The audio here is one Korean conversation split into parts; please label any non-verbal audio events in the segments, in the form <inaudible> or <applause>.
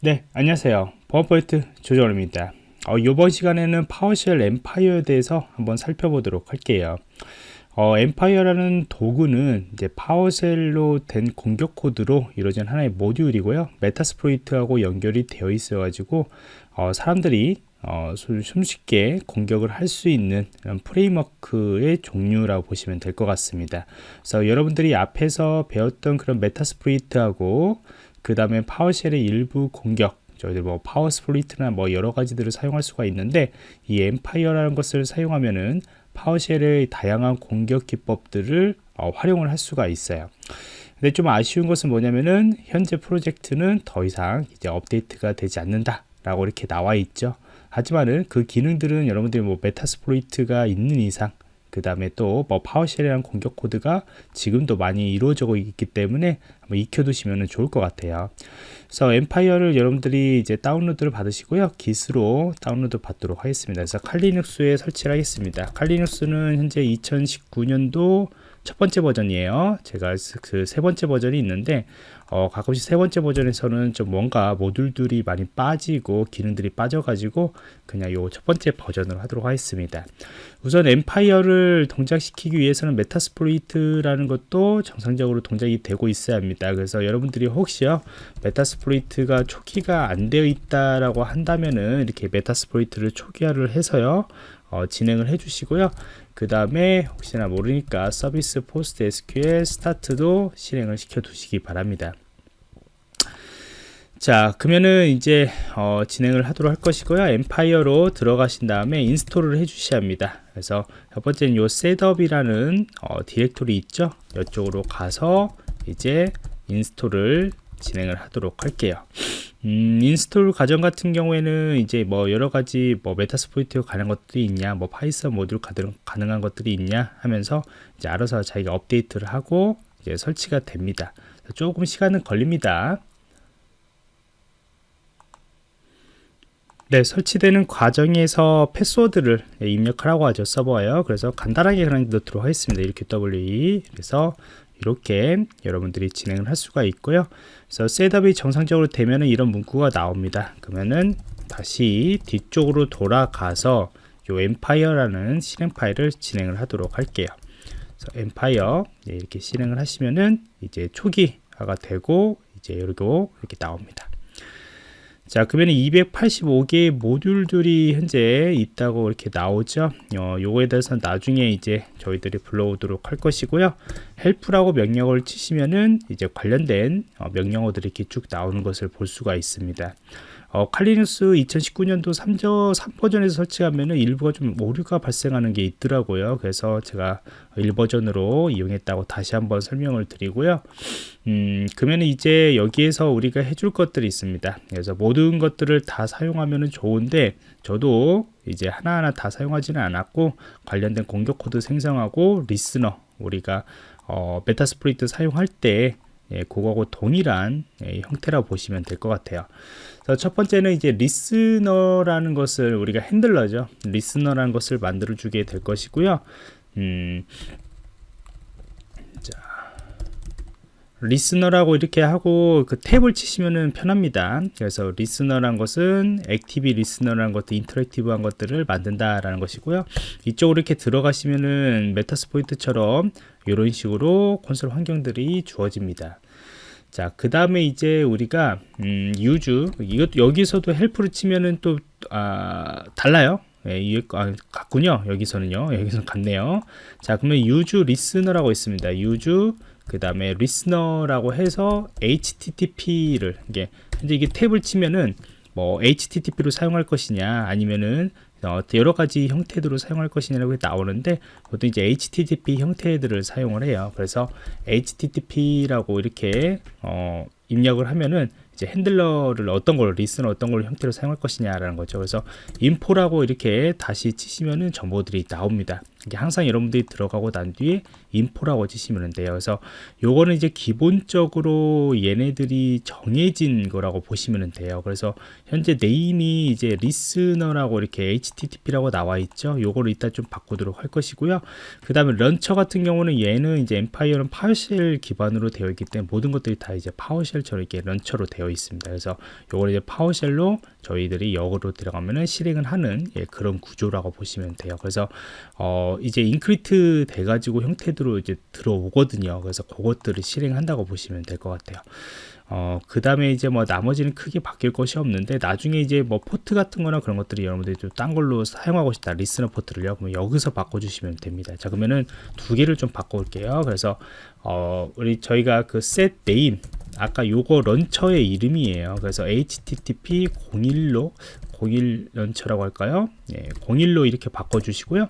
네 안녕하세요. 보안프로젝트 조정원입니다. 어, 이번 시간에는 PowerShell Empire에 대해서 한번 살펴보도록 할게요. 어, Empire라는 도구는 이제 PowerShell로 된 공격 코드로 이루어진 하나의 모듈이고요. Metasploit하고 연결이 되어 있어 가지고 어, 사람들이 어, 손쉽게 공격을 할 수 있는 framework의 종류라고 보시면 될 것 같습니다. 그래서 여러분들이 앞에서 배웠던 그런 Metasploit하고 그 다음에 PowerShell의 일부 공격 저희들 뭐 PowerSploit나 뭐 여러 가지들을 사용할 수가 있는데 이 Empire라는 것을 사용하면은 PowerShell의 다양한 공격 기법들을 어, 활용을 할 수가 있어요. 근데 좀 아쉬운 것은 뭐냐면은 현재 프로젝트는 더 이상 이제 업데이트가 되지 않는다 라고 이렇게 나와 있죠. 하지만은 그 기능들은 여러분들이 뭐 Metasploit가 있는 이상 그 다음에 또 뭐 PowerShell이라는 공격 코드가 지금도 많이 이루어지고 있기 때문에 한번 익혀두시면 좋을 것 같아요. 그래서 Empire를 여러분들이 이제 다운로드를 받으시고요. Git으로 다운로드 받도록 하겠습니다. 그래서 칼리눅스에 설치를 하겠습니다. 칼리눅스는 현재 2019년도 첫 번째 버전이에요. 제가 그 세 번째 버전이 있는데 어, 가끔씩 세 번째 버전에서는 좀 뭔가 모듈들이 많이 빠지고 기능들이 빠져가지고 그냥 요 첫 번째 버전으로 하도록 하겠습니다. 우선 Empire를 동작시키기 위해서는 Metasploit라는 것도 정상적으로 동작이 되고 있어야 합니다. 그래서 여러분들이 혹시요 Metasploit가 초기화가 안 되어 있다라고 한다면은 이렇게 Metasploit를 초기화를 해서요 어, 진행을 해 주시고요. 그 다음에 혹시나 모르니까 service postgresql start도 실행을 시켜 두시기 바랍니다. 자 그러면은 이제 어, 진행을 하도록 할 것이고요. Empire로 들어가신 다음에 install을 해 주셔야 합니다. 그래서 첫 번째는 요 setup이라는 어, 디렉토리 있죠? 이쪽으로 가서 이제 install을 진행을 하도록 할게요 음, install 과정 같은 경우에는 이제 뭐 여러 가지 뭐 Metasploit가 가능한 것들이 있냐 뭐 Python 모듈 가능한 것들이 있냐 하면서 이제 알아서 자기가 업데이트를 하고 이제 설치가 됩니다 조금 시간은 걸립니다 네, 설치되는 과정에서 패스워드를 입력하라고 하죠, 서버에요. 그래서 간단하게 그냥 넣도록 하겠습니다. 이렇게 WE. 그래서 이렇게 여러분들이 진행을 할 수가 있고요. 그래서 setup이 정상적으로 되면 이런 문구가 나옵니다. 그러면은 다시 뒤쪽으로 돌아가서 요 Empire라는 실행 파일을 진행을 하도록 할게요. 그래서 엠파이어 네, 이렇게 실행을 하시면은 이제 초기화가 되고 이제 이렇게 이렇게 나옵니다 자 그러면 285개의 모듈들이 현재 있다고 이렇게 나오죠. 어, 요거에 대해서 나중에 이제 저희들이 불러오도록 할 것이고요. 헬프라고 명령어를 치시면은 이제 관련된 어, 명령어들이 이렇게 쭉 나오는 것을 볼 수가 있습니다 어, 칼리누스 2019년도 3저, 3버전에서 설치하면은 일부가 좀 오류가 발생하는 게 있더라고요. 그래서 제가 1버전으로 이용했다고 다시 한번 설명을 드리고요. 음, 그러면 이제 여기에서 우리가 해줄 것들이 있습니다. 그래서 모든 것들을 다 사용하면 좋은데 저도 이제 하나하나 다 사용하지는 않았고 관련된 공격 코드 생성하고 리스너 우리가 어, 메타스프리트 사용할 때 예, 그거하고 동일한 예, 형태라고 보시면 될 것 같아요. 첫 번째는 이제 리스너라는 것을 우리가 핸들러죠. 리스너라는 것을 만들어 주게 될 것이고요. 음, 자, 리스너라고 이렇게 하고 그 탭을 치시면은 편합니다. 그래서 리스너란 것은 액티비 리스너라는 것도 인터랙티브한 것들을 만든다 라는 것이고요. 이쪽으로 이렇게 들어가시면은 메타스포이트처럼 이런 식으로 콘솔 환경들이 주어집니다. 자, 그 다음에 이제 우리가, 음, 유주, 이것, 여기서도 헬프를 치면은 또, 아, 달라요. 예, 이, 아, 같군요. 여기서는요. 여기서는 같네요. 자, 그러면 유주 리스너라고 있습니다. 유주, 그 다음에 리스너라고 해서 HTTP를, 이게, 이제 이게 탭을 치면은, 뭐, HTTP로 사용할 것이냐, 아니면은, 어, 여러 가지 형태들로 사용할 것이냐고 나오는데 보통 이제 HTTP 형태들을 사용을 해요. 그래서 HTTP라고 이렇게 어, 입력을 하면은 이제 핸들러를 어떤 걸 리스너 어떤 걸 형태로 사용할 것이냐라는 거죠. 그래서 인포라고 이렇게 다시 치시면은 정보들이 나옵니다. 이게 항상 여러분들이 들어가고 난 뒤에 인포라고 치시면 돼요. 그래서 요거는 이제 기본적으로 얘네들이 정해진 거라고 보시면 돼요. 그래서 현재 네임이 이제 리스너라고 이렇게 HTTP라고 나와 있죠. 요거를 이따 좀 바꾸도록 할 것이고요. 그 다음에 런처 같은 경우는 얘는 이제 엠파이어는 파워쉘 기반으로 되어 있기 때문에 모든 것들이 다 이제 파워쉘처럼 이렇게 런처로 되어 있습니다. 그래서 요걸 이제 파워쉘로 저희들이 역으로 들어가면은 실행을 하는 예, 그런 구조라고 보시면 돼요. 그래서 어, 이제 인크리트 돼가지고 형태로 이제 들어오거든요. 그래서 그것들을 실행한다고 보시면 될 것 같아요. 어, 그 다음에 이제 뭐 나머지는 크게 바뀔 것이 없는데 나중에 이제 뭐 포트 같은 거나 그런 것들이 여러분들이 좀 딴 걸로 사용하고 싶다 리스너 포트를요 그럼 여기서 바꿔주시면 됩니다 자 그러면은 두 개를 좀 바꿔올게요 그래서 어, 우리 저희가 그 set name 아까 요거 런처의 이름이에요. 그래서 http 01로 01 런처라고 할까요? 예, 01로 이렇게 바꿔 주시고요.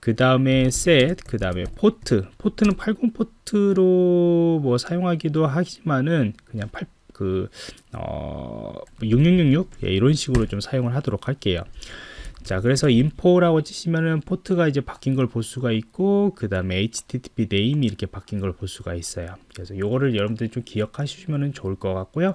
그 다음에 set 그 다음에 포트 포트는 80 포트로 뭐 사용하기도 하지만은 그냥 8 그, 어, 6666 예, 이런 식으로 좀 사용을 하도록 할게요. 자, 그래서 info라고 치시면은 포트가 이제 바뀐 걸 볼 수가 있고, 그 다음에 http 네임이 이렇게 바뀐 걸 볼 수가 있어요. 그래서 요거를 여러분들이 좀 기억하시면 좋을 것 같고요.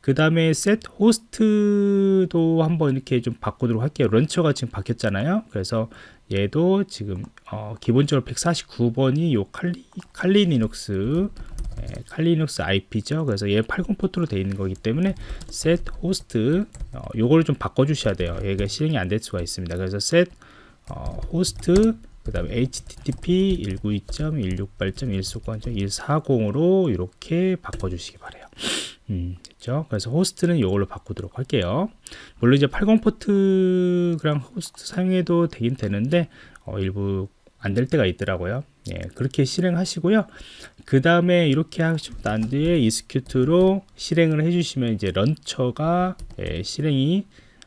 그 다음에 set host도 한번 이렇게 좀 바꾸도록 할게요. 런처가 지금 바뀌었잖아요. 그래서 얘도 지금 어, 기본적으로 149번이 요 칼리, 칼리 리눅스 예, 칼리 리눅스 IP죠. 그래서 얘 80 포트로 되어 있는 거기 때문에 set host 어, 요거를 좀 바꿔 주셔야 돼요. 얘가 실행이 안 될 수가 있습니다. 그래서 set 어, host 그 다음에 http 192.168.1수권.140으로 이렇게 바꿔주시기 바래요. 음, 됐죠? 그래서 호스트는 이걸로 바꾸도록 할게요. 물론 이제 80 포트랑 호스트 사용해도 되긴 되는데 어, 일부 안 될 때가 있더라고요. 예, 그렇게 실행하시고요. 그 다음에 이렇게 하시고 난 뒤에 이스큐트로 실행을 해주시면 이제 런처가 예, 실행이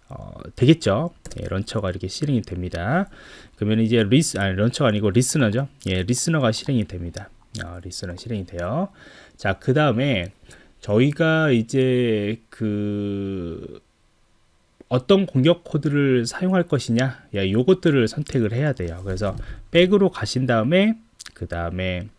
어, 되겠죠. 예, 런처가 이렇게 실행이 됩니다. 그러면 이제 리스 아니 런처가 아니고 리스너죠. 예, 리스너가 실행이 됩니다. 어, 리스너 실행이 돼요. 자, 그 다음에 저희가 이제 그 어떤 공격 코드를 사용할 것이냐 야, 요것들을 선택을 해야 돼요. 그래서 백으로 가신 다음에 그 다음에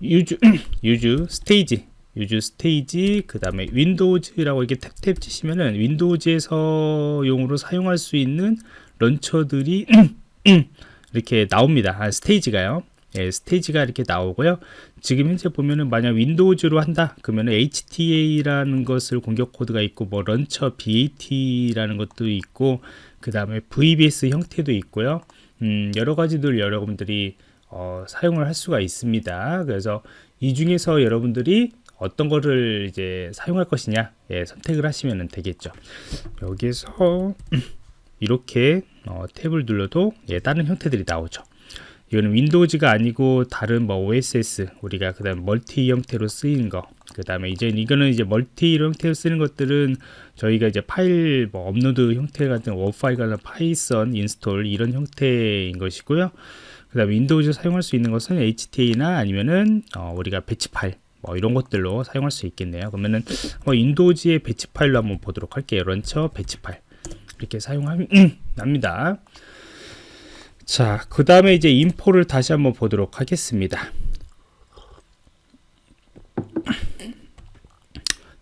유즈 <clears throat> 유즈 스테이지 유즈 스테이지 그 다음에 윈도우즈라고 이렇게 탭탭 치시면은 윈도우즈에서 용으로 사용할 수 있는 런처들이 <clears throat> 이렇게 나옵니다. 아, 스테이지가요 예, 스테이지가 이렇게 나오고요. 지금 현재 보면은 만약 윈도우즈로 한다 그러면 HTA라는 것을 공격 코드가 있고 뭐 런처 BAT라는 것도 있고 그 다음에 VBS 형태도 있고요. 음, 여러 가지들 여러분들이 어, 사용을 할 수가 있습니다. 그래서 이 중에서 여러분들이 어떤 거를 이제 사용할 것이냐 예, 선택을 하시면 되겠죠. 여기서 <clears throat> 이렇게 어, 탭을 눌러도 예, 다른 형태들이 나오죠. 이거는 윈도우즈가 아니고 다른 뭐 OSS 우리가 그 다음 멀티 형태로 쓰이는 거. 그 다음에 이제 이거는 이제 멀티 형태로 쓰는 것들은 저희가 이제 파일 뭐 업로드 형태 같은 워 파일 같은 파이썬 인스톨 이런 형태인 것이고요. 그 다음 윈도우즈 사용할 수 있는 것은 HTA나 아니면은 어, 우리가 배치 파일 뭐 이런 것들로 사용할 수 있겠네요. 그러면은 뭐 윈도우즈의 배치 파일로 한번 보도록 할게요. 런처 배치 파일 이렇게 사용합니다. <clears throat> 자, 그 다음에 이제 인포를 다시 한번 보도록 하겠습니다.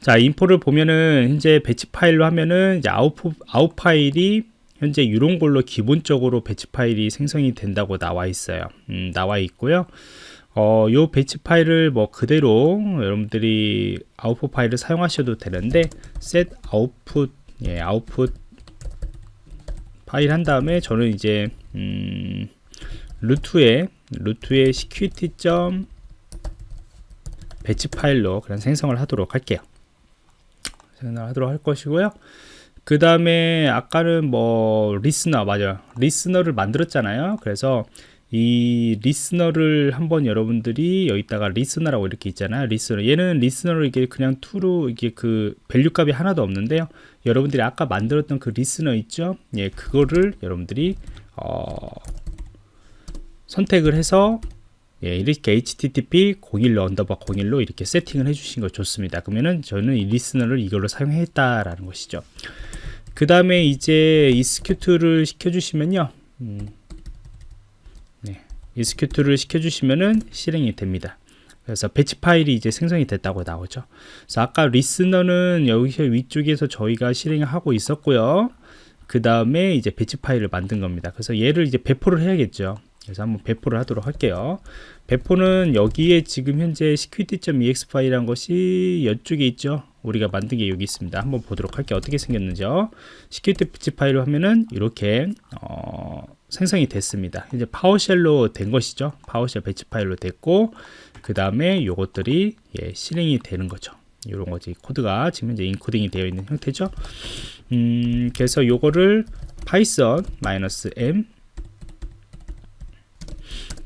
자, 인포를 보면은 현재 배치 파일로 하면은 아웃, 아웃 파일이 현재 이런 걸로 기본적으로 배치 파일이 생성이 된다고 나와 있어요. 음, 나와 있고요. 어, 요 배치 파일을 뭐 그대로 여러분들이 아웃풋 파일을 사용하셔도 되는데 set output 예, 아웃풋 파일 한 다음에 저는 이제 음, 루트에 루트에 security 점 배치 파일로 그런 생성을 하도록 할게요. 생성을 하도록 할 것이고요. 그 다음에 아까는 뭐 리스너 맞아요. 리스너를 만들었잖아요. 그래서 이 리스너를 한번 여러분들이 여기다가 리스너라고 이렇게 있잖아요. 리스너. 얘는 리스너를 이게 그냥 투로 이게 그 밸류 값이 하나도 없는데요. 여러분들이 아까 만들었던 그 리스너 있죠? 예, 그거를 여러분들이 어, 선택을 해서 예, 이렇게 http 01로 언더바 01로 이렇게 세팅을 해주신 거 좋습니다. 그러면은 저는 이 리스너를 이걸로 사용했다라는 것이죠. 그 다음에 이제 이스큐트를 시켜주시면요. 음, 이스큐트를 시켜주시면은 실행이 됩니다. 그래서 배치 파일이 이제 생성이 됐다고 나오죠. 그래서 아까 리스너는 여기 위쪽에서 저희가 실행을 하고 있었고요. 그 다음에 이제 배치 파일을 만든 겁니다. 그래서 얘를 이제 배포를 해야겠죠. 그래서 한번 배포를 하도록 할게요. 배포는 여기에 지금 현재 security.ex 파일이란 것이 이쪽에 있죠. 우리가 만든 게 여기 있습니다. 한번 보도록 할게요. 어떻게 생겼는지요. 배치 파일로 하면은 이렇게 어, 생성이 됐습니다. 이제 파워쉘로 된 것이죠. 파워쉘 배치 파일로 됐고 그 다음에 요것들이 예, 실행이 되는 거죠. 이런 거지 코드가 지금 현재 인코딩이 되어 있는 형태죠. 음, 그래서 요거를 파이썬 -m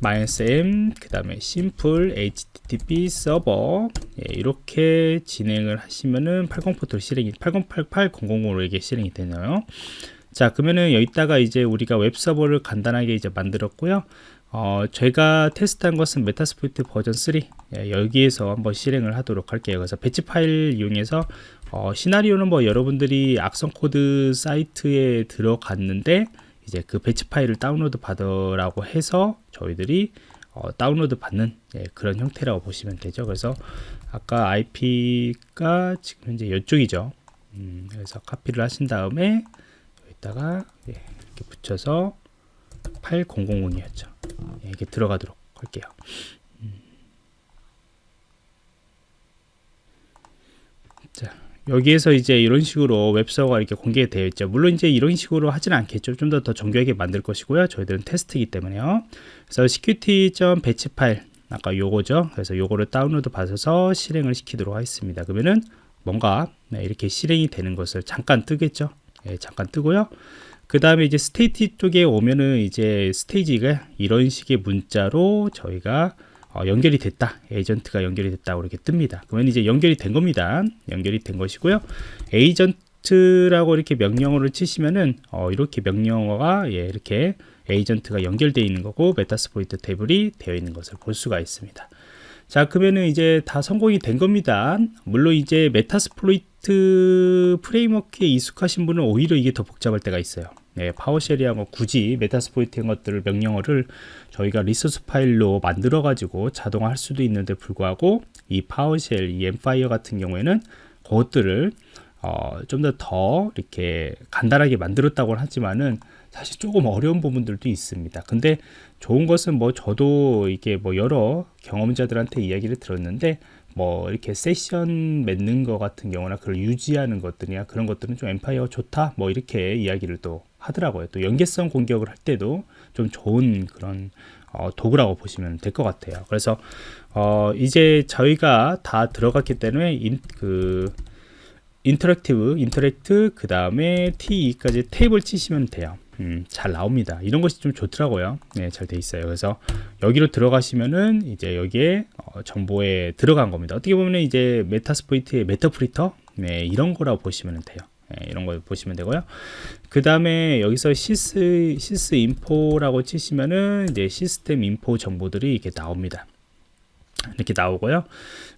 -m 그 다음에 심플 http 서버 예, 이렇게 진행을 하시면은 80 포트로 실행이 8088 000으로 이게 실행이 되네요. 자 그러면은 여기다가 이제 우리가 웹 서버를 간단하게 이제 만들었고요. 어, 제가 테스트한 것은 메타스포이트 버전 3 예, 여기에서 한번 실행을 하도록 할게요. 그래서 배치 파일 이용해서 어, 시나리오는 뭐 여러분들이 악성 코드 사이트에 들어갔는데 이제 그 배치 파일을 다운로드 받으라고 해서 저희들이 어, 다운로드 받는 예, 그런 형태라고 보시면 되죠. 그래서 아까 IP가 지금 현재 이쪽이죠. 음, 그래서 카피를 하신 다음에 여기다가 예, 이렇게 붙여서 8000이었죠. 예, 이게 들어가도록 할게요. 음. 자, 여기에서 이제 이런 식으로 웹서버가 이렇게 공개되어 있죠. 물론 이제 이런 식으로 하지는 않겠죠. 좀더더 정교하게 만들 것이고요. 저희들은 테스트이기 때문에요. 그래서 security.batch 파일 아까 요거죠. 그래서 요거를 다운로드 받아서 실행을 시키도록 하겠습니다. 그러면은 뭔가 네, 이렇게 실행이 되는 것을 잠깐 뜨겠죠. 예, 잠깐 뜨고요. 그 다음에 이제 스테이지 쪽에 오면은 이제 스테이지가 이런 식의 문자로 저희가 어, 연결이 됐다. 에이전트가 연결이 됐다 이렇게 뜹니다. 그러면 이제 연결이 된 겁니다. 연결이 된 것이고요. 에이전트라고 이렇게 명령어를 치시면은 어, 이렇게 명령어가 예, 이렇게 에이전트가 연결되어 있는 거고 메타스포이트 테이블이 되어 있는 것을 볼 수가 있습니다. 자 그러면은 이제 다 성공이 된 겁니다. 물론 이제 메타스플로이트 프레임워크에 익숙하신 분은 오히려 이게 더 복잡할 때가 있어요 네, 파워쉘이하고 굳이 메타스포이트 것들을 명령어를 저희가 리소스 파일로 만들어 가지고 자동화 할 수도 있는데 불구하고 이 파워쉘, 이 엠파이어 같은 경우에는 그것들을 어, 좀더더 이렇게 간단하게 만들었다고 하지만은 사실 조금 어려운 부분들도 있습니다. 근데 좋은 것은 뭐 저도 이게 뭐 여러 경험자들한테 이야기를 들었는데 뭐 이렇게 세션 맺는 것 같은 경우나 그걸 유지하는 것들이나 그런 것들은 좀 엠파이어 좋다 뭐 이렇게 이야기를 또 하더라고요. 또 연계성 공격을 할 때도 좀 좋은 그런 어, 도구라고 보시면 될 것 같아요. 그래서 어, 이제 저희가 다 들어갔기 때문에 인, 그 인터랙티브, 인터랙트 그 다음에 T2까지 탭을 치시면 돼요. 음, 잘 나옵니다. 이런 것이 좀 좋더라고요. 네, 잘 돼 있어요. 그래서 여기로 들어가시면은 이제 여기에 어, 정보에 들어간 겁니다. 어떻게 보면 이제 메타스포이트의 메타프리터 네, 이런 거라고 보시면 돼요. 네, 이런 거 보시면 되고요. 그 다음에 여기서 시스 시스 인포라고 치시면은 이제 시스템 인포 정보들이 이렇게 나옵니다. 이렇게 나오고요.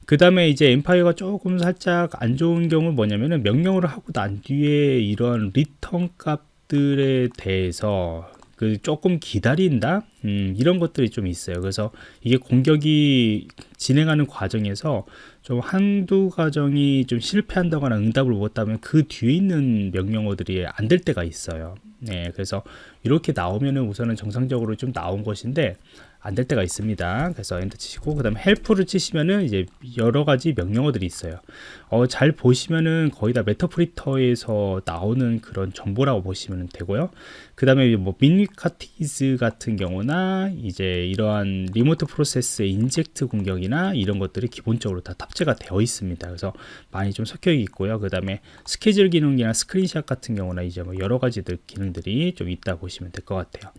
그 다음에 이제 엠파이어가 조금 살짝 안 좋은 경우 뭐냐면은 명령어를 하고 난 뒤에 이런 리턴 값 것들에 대해서 그 조금 기다린다? 음, 이런 것들이 좀 있어요. 그래서 이게 공격이 진행하는 과정에서 좀 한두 과정이 좀 실패한다거나 응답을 못하면 그 뒤에 있는 명령어들이 안 될 때가 있어요. 네, 그래서 이렇게 나오면은 우선은 정상적으로 좀 나온 것인데 안 될 때가 있습니다. 그래서 엔터 치시고 그 다음에 헬프를 치시면은 이제 여러 가지 명령어들이 있어요. 어, 잘 보시면은 거의 다 메타프리터에서 나오는 그런 정보라고 보시면 되고요. 그 다음에 뭐 미니카티즈 같은 경우나 이제 이러한 리모트 프로세스의 인젝트 공격이나 이런 것들이 기본적으로 다 탑재가 되어 있습니다. 그래서 많이 좀 섞여 있고요. 그 다음에 스케줄 기능이나 스크린샷 같은 경우나 이제 뭐 여러 가지들 기능들이 좀 있다 보시면 될 것 같아요.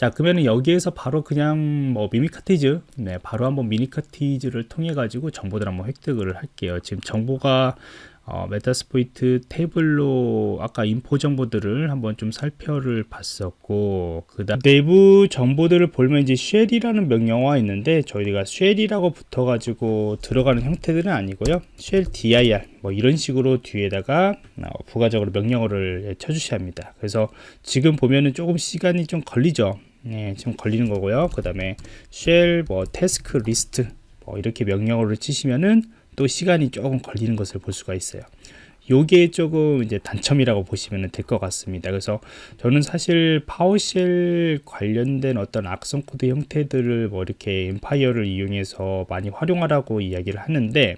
자 그러면 여기에서 바로 그냥 뭐 미니카티즈 네 바로 한번 미니카티즈를 통해 가지고 정보들 한번 획득을 할게요. 지금 정보가 어, 메타스포이트 테이블로 아까 인포 정보들을 한번 좀 살펴를 봤었고 그 다음 내부 정보들을 보면 이제 쉘이라는 명령어가 있는데 저희가 쉘이라고 붙어 가지고 들어가는 형태들은 아니고요. 쉘 dir 뭐 이런 식으로 뒤에다가 어, 부가적으로 명령어를 쳐 주셔야 합니다. 그래서 지금 보면은 조금 시간이 좀 걸리죠 네, 지금 걸리는 거고요. 그 다음에 shell 뭐 task list 뭐 이렇게 명령어를 치시면은 또 시간이 조금 걸리는 것을 볼 수가 있어요. 요게 조금 이제 단점이라고 보시면 될 것 같습니다. 그래서 저는 사실 파워쉘 관련된 어떤 악성 코드 형태들을 뭐 이렇게 엠파이어를 이용해서 많이 활용하라고 이야기를 하는데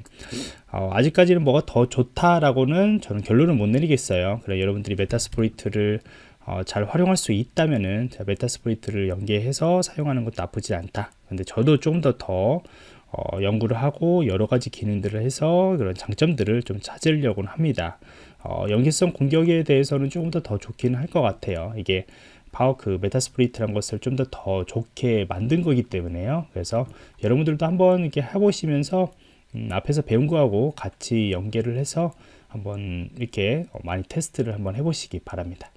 어, 아직까지는 뭐가 더 좋다라고는 저는 결론을 못 내리겠어요. 그래 여러분들이 메타스포이트를 어, 잘 활용할 수 있다면은 메타스포이트를 연계해서 사용하는 것도 나쁘지 않다. 근데 저도 좀더더 어, 연구를 하고 여러 가지 기능들을 해서 그런 장점들을 좀 찾으려고 합니다. 어, 연계성 공격에 대해서는 조금 더 더 좋기는 할 것 같아요. 이게 파워 그 메타스프리트란 것을 좀 더 더 좋게 만든 거기 때문에요. 그래서 여러분들도 한번 이렇게 해보시면서 음, 앞에서 배운 거하고 같이 연계를 해서 한번 이렇게 많이 테스트를 한번 해보시기 바랍니다.